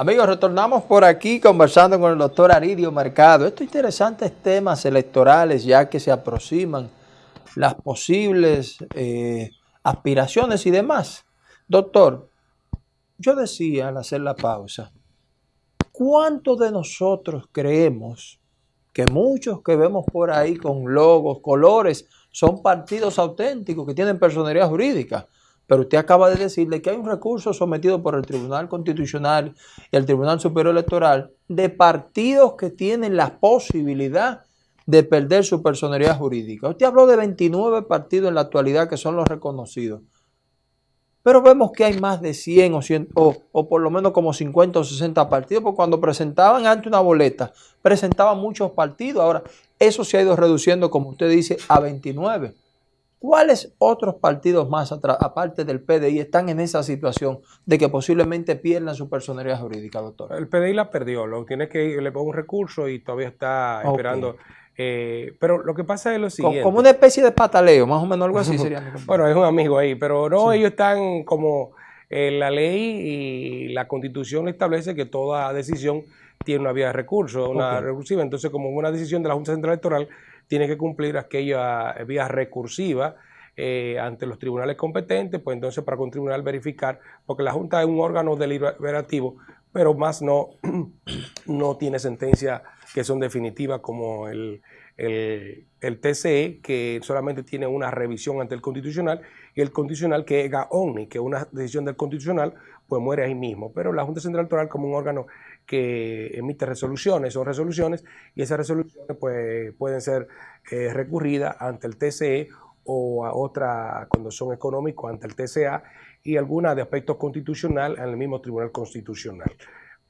Amigos, retornamos por aquí conversando con el doctor Aridio Mercado. Estos interesantes temas electorales ya que se aproximan, las posibles eh, aspiraciones y demás. Doctor, yo decía al hacer la pausa, ¿cuántos de nosotros creemos que muchos que vemos por ahí con logos, colores, son partidos auténticos que tienen personalidad jurídica? Pero usted acaba de decirle que hay un recurso sometido por el Tribunal Constitucional y el Tribunal Superior Electoral de partidos que tienen la posibilidad de perder su personalidad jurídica. Usted habló de 29 partidos en la actualidad que son los reconocidos. Pero vemos que hay más de 100 o, 100 o, por lo menos como 50 o 60 partidos, porque cuando presentaban ante una boleta, presentaban muchos partidos. Ahora, eso se ha ido reduciendo, como usted dice, a 29. ¿Cuáles otros partidos más, aparte del PDI, están en esa situación de que posiblemente pierdan su personalidad jurídica, doctor? El PDI la perdió, lo tiene que le pongo un recurso y todavía está esperando. Eh, pero lo que pasa es lo siguiente. Como una especie de pataleo, más o menos algo así sería. bueno, es un amigo ahí, pero no, ellos están como eh, la ley y la constitución establece que toda decisión tiene una vía de recurso, una recursiva. Entonces, como una decisión de la Junta Central Electoral, tiene que cumplir aquella vía recursiva eh, ante los tribunales competentes, pues entonces para un tribunal verificar, porque la Junta es un órgano deliberativo, pero más no, no tiene sentencia que son definitivas como el, el, TCE, que solamente tiene una revisión ante el Constitucional, y el Constitucional que es GAONI, que una decisión del Constitucional, pues muere ahí mismo. Pero la Junta Central Electoral como un órgano que emite resoluciones o resoluciones y esas resoluciones pues, pueden ser eh, recurridas ante el TCE o a otra cuando son económicos ante el TCA y algunas de aspecto constitucional en el mismo Tribunal Constitucional.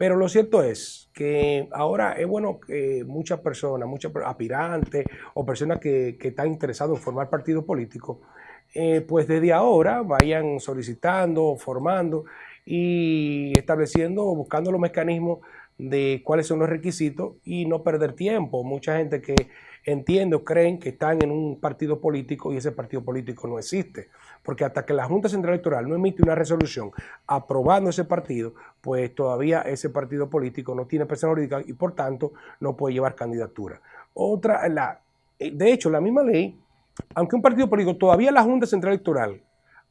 Pero lo cierto es que ahora es bueno que muchas personas, muchos aspirantes o personas que, están interesados en formar partido político, eh, pues desde ahora vayan solicitando, formando y estableciendo, buscando los mecanismos de cuáles son los requisitos y no perder tiempo. Mucha gente que entiende o creen que están en un partido político y ese partido político no existe. Porque hasta que la Junta Central Electoral no emite una resolución aprobando ese partido, pues todavía ese partido político no tiene persona jurídica y por tanto no puede llevar candidatura. Otra, la, de hecho, la misma ley, aunque un partido político, todavía la Junta Central Electoral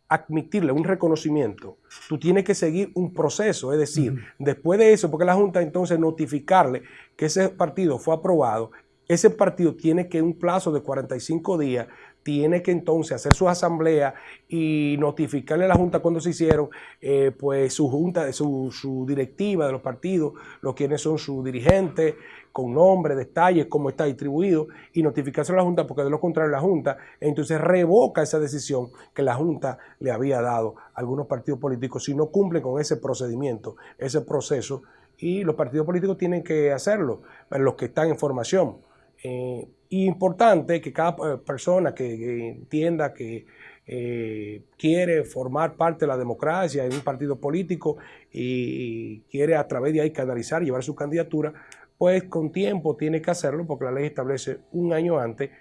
admitirle un reconocimiento, tú tienes que seguir un proceso, es decir, después de eso, porque la Junta entonces notificarle que ese partido fue aprobado, ese partido tiene que en un plazo de 45 días, tiene que entonces hacer su asamblea y notificarle a la Junta cuando se hicieron, eh, pues su junta, su, su directiva de los partidos, los quienes son sus dirigentes, con nombre, detalles, cómo está distribuido y notificarse a la Junta, porque de lo contrario la Junta entonces revoca esa decisión que la Junta le había dado a algunos partidos políticos si no cumplen con ese procedimiento, ese proceso, y los partidos políticos tienen que hacerlo, los que están en formación. Eh, importante que cada persona que, entienda que eh, quiere formar parte de la democracia en un partido político y, quiere a través de ahí canalizar y llevar su candidatura, pues con tiempo tiene que hacerlo porque la ley establece un año antes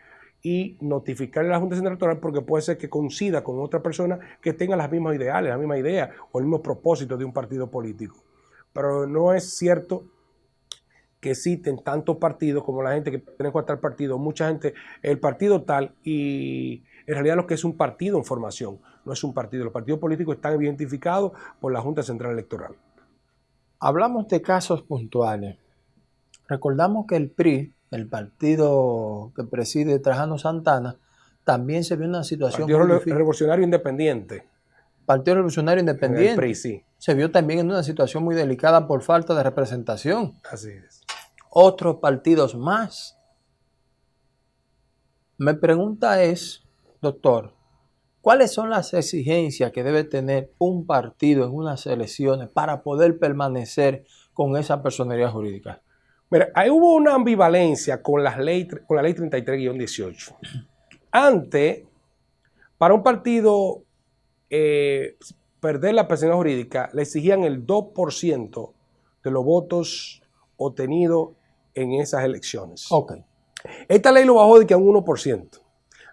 y notificarle a la Junta Central Electoral porque puede ser que coincida con otra persona que tenga las mismas ideales, la misma idea o el mismo propósito de un partido político. Pero no es cierto que existen tantos partidos como la gente que tiene a tal partido, mucha gente, el partido tal y en realidad lo que es un partido en formación, no es un partido. Los partidos políticos están identificados por la Junta Central Electoral. Hablamos de casos puntuales. Recordamos que el PRI, el partido que preside Trajano Santana, también se vio en una situación... Partido Revolucionario Independiente. Partido Revolucionario Independiente. El PRI, sí. Se vio también en una situación muy delicada por falta de representación. Así es. Otros partidos más. Mi pregunta es, doctor, ¿cuáles son las exigencias que debe tener un partido en unas elecciones para poder permanecer con esa personería jurídica? Mira, ahí hubo una ambivalencia con, las ley, con la ley 33-18. Antes, para un partido eh, perder la personalidad jurídica, le exigían el 2% de los votos obtenidos en esas elecciones. Esta ley lo bajó de que a un 1%.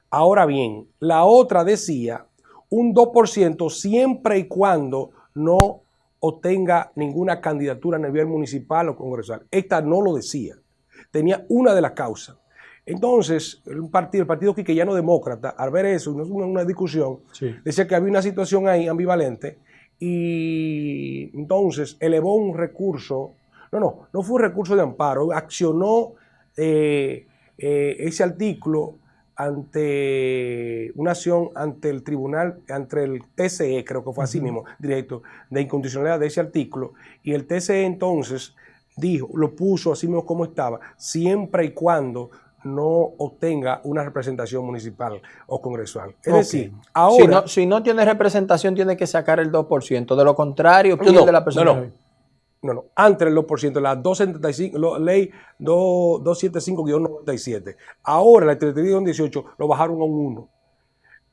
Ahora bien, la otra decía un 2% siempre y cuando no obtenga ninguna candidatura a nivel municipal o congresual. Esta no lo decía. Tenía una de las causas. Entonces, el partido, el partido quiqueyano demócrata, al ver eso, una, una discusión, decía que había una situación ahí ambivalente y entonces elevó un recurso, no, no, no fue un recurso de amparo, accionó eh, eh, ese artículo ante una acción ante el tribunal, ante el TCE, creo que fue así mismo, directo, de incondicionalidad de ese artículo, y el TCE entonces dijo, lo puso así mismo como estaba, siempre y cuando no obtenga una representación municipal o congresual. Es decir, ahora... Si no, tiene representación, tiene que sacar el 2%. De lo contrario, pierde la persona. No, no, antes del 2%, la 275, ley 275-97. Ahora la 18 lo bajaron a un 1.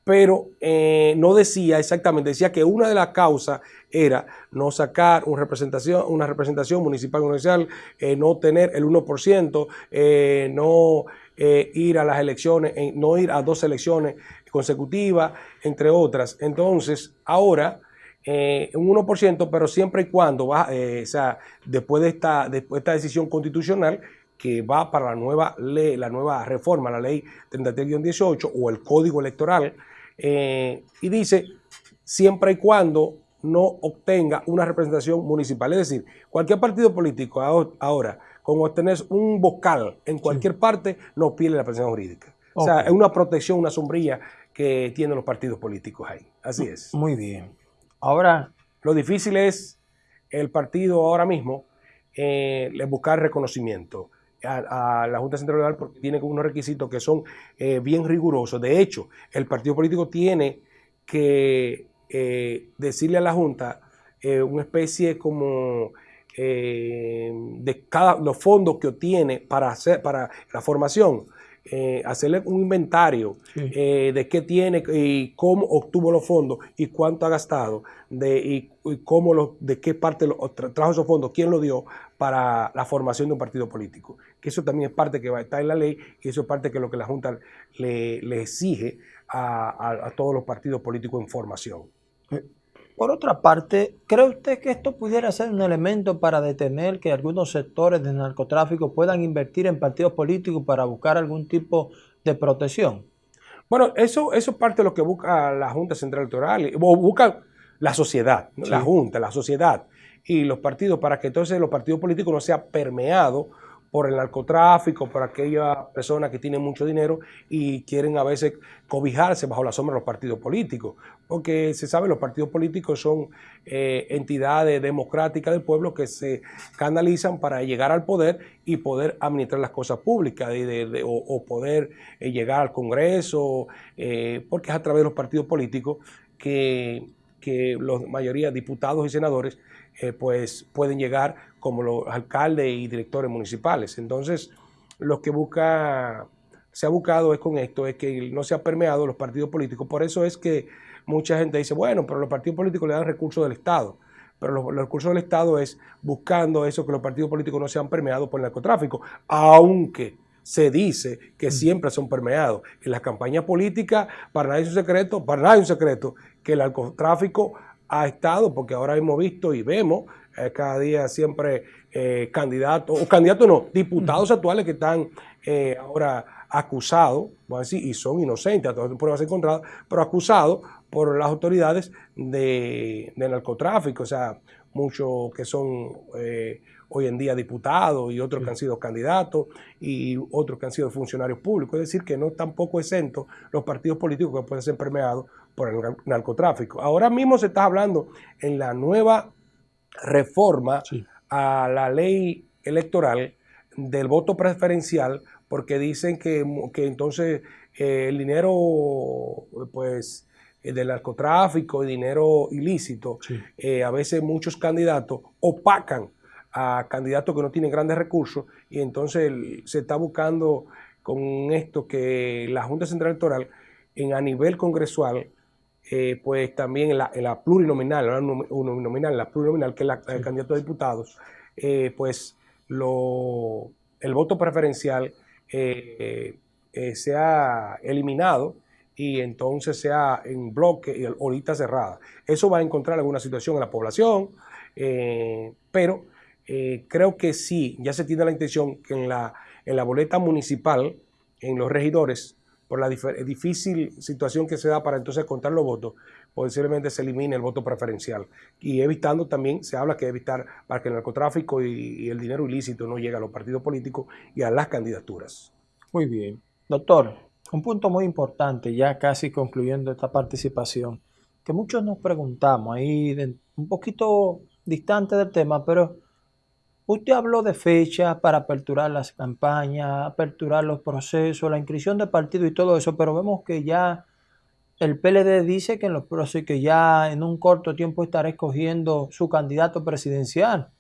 Pero eh, no decía exactamente, decía que una de las causas era no sacar una representación, una representación municipal o eh, no tener el 1%, eh, no ir a las elecciones, no ir a dos elecciones consecutivas, entre otras. Entonces, ahora eh, un 1%, pero siempre y cuando va, eh, o sea, después de esta, después de esta decisión constitucional que va para la nueva ley, la nueva reforma, la ley 33-18 o el código electoral, eh, y dice siempre y cuando no obtenga una representación municipal. Es decir, cualquier partido político ahora, con obtener un vocal en cualquier parte, no pierde la presencia jurídica. O sea, es una protección, una sombrilla que tienen los partidos políticos ahí. Así es. Muy bien. Ahora, lo difícil es el partido ahora mismo eh, buscar reconocimiento a, la Junta Central Electoral porque tiene unos requisitos que son eh, bien rigurosos. De hecho, el partido político tiene que eh, decirle a la Junta una especie como de cada los fondos que obtiene para hacer para la formación eh, hacerle un inventario eh, de qué tiene y cómo obtuvo los fondos y cuánto ha gastado, de, y, cómo lo, de qué parte lo, trajo esos fondos, quién lo dio para la formación de un partido político. Que eso también es parte que va a estar en la ley y eso es parte que lo que la Junta le, exige a, a todos los partidos políticos en formación. Eh, por otra parte, ¿cree usted que esto pudiera ser un elemento para detener que algunos sectores del narcotráfico puedan invertir en partidos políticos para buscar algún tipo de protección? Bueno, eso, eso es parte de lo que busca la Junta Central Electoral, o busca la sociedad, la Junta, la sociedad y los partidos, para que entonces los partidos políticos no sean permeados por el narcotráfico, por aquellas personas que tienen mucho dinero y quieren a veces cobijarse bajo la sombra de los partidos políticos. Porque se sabe, los partidos políticos son eh, entidades democráticas del pueblo que se canalizan para llegar al poder y poder administrar las cosas públicas o, poder eh, llegar al Congreso, eh, porque es a través de los partidos políticos que, que la mayoría de diputados y senadores pues pueden llegar como los alcaldes y directores municipales. Entonces, lo que busca, se ha buscado es con esto, es que no se ha permeado los partidos políticos. Por eso es que mucha gente dice, bueno, pero los partidos políticos le dan recursos del Estado. Pero los, recursos del Estado es buscando eso, que los partidos políticos no sean permeados por el narcotráfico, aunque se dice que mm. siempre son permeados. En las campañas políticas, para nadie es un secreto, para nadie es un secreto que el narcotráfico ha estado, porque ahora hemos visto y vemos cada día siempre eh, candidatos, o candidatos no, diputados actuales que están eh, ahora acusados, vamos a decir, y son inocentes, a todas las pruebas encontradas, pero acusados por las autoridades de, narcotráfico, o sea, muchos que son eh, hoy en día diputados y otros que han sido candidatos y otros que han sido funcionarios públicos. Es decir, que no tampoco exentos los partidos políticos que pueden ser permeados por el narcotráfico. Ahora mismo se está hablando en la nueva reforma a la ley electoral del voto preferencial porque dicen que, entonces eh, el dinero pues eh, del narcotráfico y dinero ilícito, eh, a veces muchos candidatos opacan a candidatos que no tienen grandes recursos y entonces se está buscando con esto que la Junta Central Electoral en, a nivel congresual eh, pues también en la, plurinominal, nominal, la plurinominal, que es la, el candidato a diputados, eh, pues lo, el voto preferencial eh, se ha eliminado y entonces sea en bloque y ahorita cerrada. Eso va a encontrar alguna situación en la población, Eh, pero eh, creo que sí, ya se tiene la intención que en la, en la boleta municipal, en los regidores, por la difícil situación que se da para entonces contar los votos, posiblemente se elimine el voto preferencial. Y evitando también, se habla que evitar para que el narcotráfico y, el dinero ilícito no llegue a los partidos políticos y a las candidaturas. Muy bien. Doctor, un punto muy importante, ya casi concluyendo esta participación, que muchos nos preguntamos ahí, un poquito distante del tema, pero Usted habló de fechas para aperturar las campañas, aperturar los procesos, la inscripción de partido y todo eso, pero vemos que ya el PLD dice que en los procesos que ya en un corto tiempo estará escogiendo su candidato presidencial.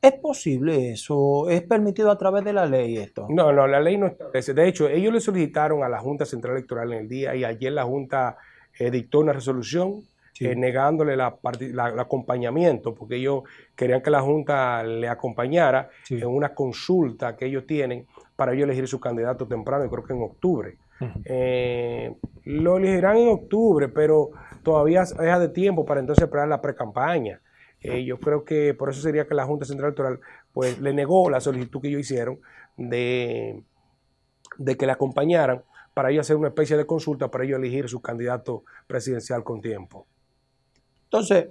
¿Es posible eso? ¿Es permitido a través de la ley esto? No, no, la ley no establece. De hecho, ellos le solicitaron a la Junta Central Electoral en el día y ayer la Junta eh, dictó una resolución eh, negándole la, el acompañamiento, porque ellos querían que la Junta le acompañara en una consulta que ellos tienen para ellos elegir su candidato temprano, y creo que en octubre. Eh, lo elegirán en octubre, pero todavía es de tiempo para entonces esperar la pre-campaña. Eh, yo creo que por eso sería que la Junta Central Electoral pues, le negó la solicitud que ellos hicieron de, de que le acompañaran para ellos hacer una especie de consulta para ellos elegir su candidato presidencial con tiempo. Entonces,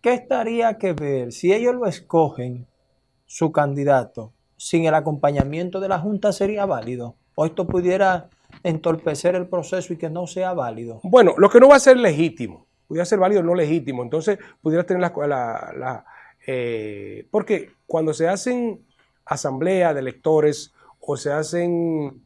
¿qué estaría que ver si ellos lo escogen, su candidato, sin el acompañamiento de la Junta sería válido? ¿O esto pudiera entorpecer el proceso y que no sea válido? Bueno, lo que no va a ser legítimo, pudiera ser válido no legítimo, entonces pudiera tener la... la, eh, porque cuando se hacen asambleas de electores o se hacen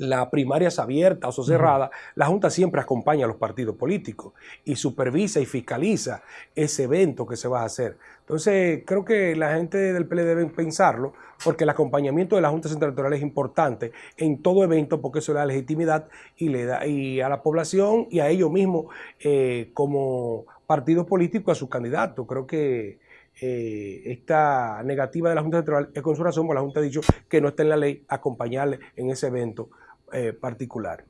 la primaria es abierta o cerrada, la Junta siempre acompaña a los partidos políticos y supervisa y fiscaliza ese evento que se va a hacer. Entonces, creo que la gente del PL debe pensarlo, porque el acompañamiento de la Junta Central Electoral es importante en todo evento, porque eso le da legitimidad y le da y a la población y a ellos mismos eh, como partidos políticos a sus candidatos. Creo que eh, esta negativa de la Junta Central es con su razón, porque la Junta ha dicho que no está en la ley acompañarle en ese evento eh, particular.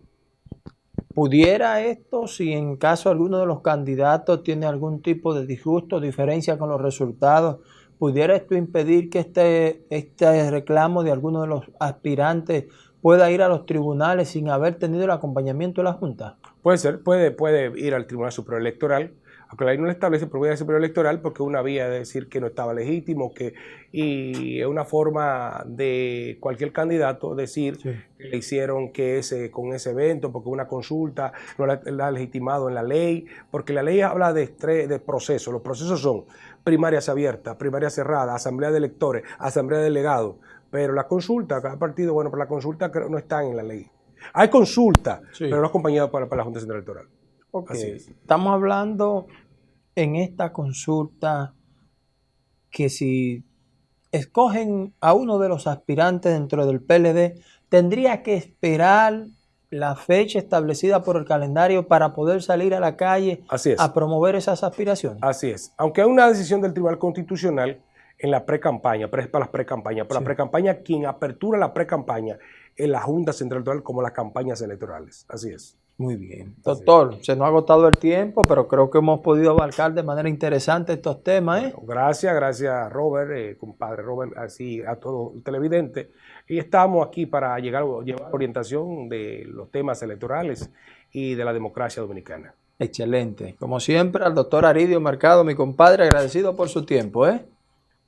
¿Pudiera esto, si en caso alguno de los candidatos tiene algún tipo de disgusto, diferencia con los resultados, pudiera esto impedir que este, este reclamo de alguno de los aspirantes pueda ir a los tribunales sin haber tenido el acompañamiento de la Junta? Puede ser, puede, puede ir al Tribunal Superior Electoral aunque la ley no le establece propiedad superior electoral porque una vía de decir que no estaba legítimo, que y es una forma de cualquier candidato decir que le hicieron que ese con ese evento, porque una consulta no la, ha legitimado en la ley, porque la ley habla de, de procesos, los procesos son primarias abiertas, primarias cerradas, asamblea de electores, asamblea de delegados, pero la consulta, cada partido, bueno, pero la consulta no está en la ley. Hay consulta, pero no acompañada para, para la Junta Central Electoral. Estamos hablando en esta consulta que si escogen a uno de los aspirantes dentro del PLD, tendría que esperar la fecha establecida por el calendario para poder salir a la calle a promover esas aspiraciones. Así es. Aunque hay una decisión del Tribunal Constitucional en la pre-campaña, es para las pre-campañas. Para la pre-campaña, quien apertura la pre-campaña es la Junta Central Electoral como las campañas electorales. Así es. Muy bien. Doctor, se nos ha agotado el tiempo, pero creo que hemos podido abarcar de manera interesante estos temas. ¿eh? gracias, gracias Robert, eh, compadre Robert, así a todos los televidentes. Y estamos aquí para llegar, llevar orientación de los temas electorales y de la democracia dominicana. Excelente. Como siempre, al doctor Aridio Mercado, mi compadre, agradecido por su tiempo. ¿eh?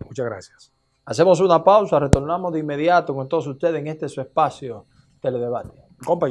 Muchas gracias. Hacemos una pausa, retornamos de inmediato con todos ustedes en este su espacio Teledebate. Compañero.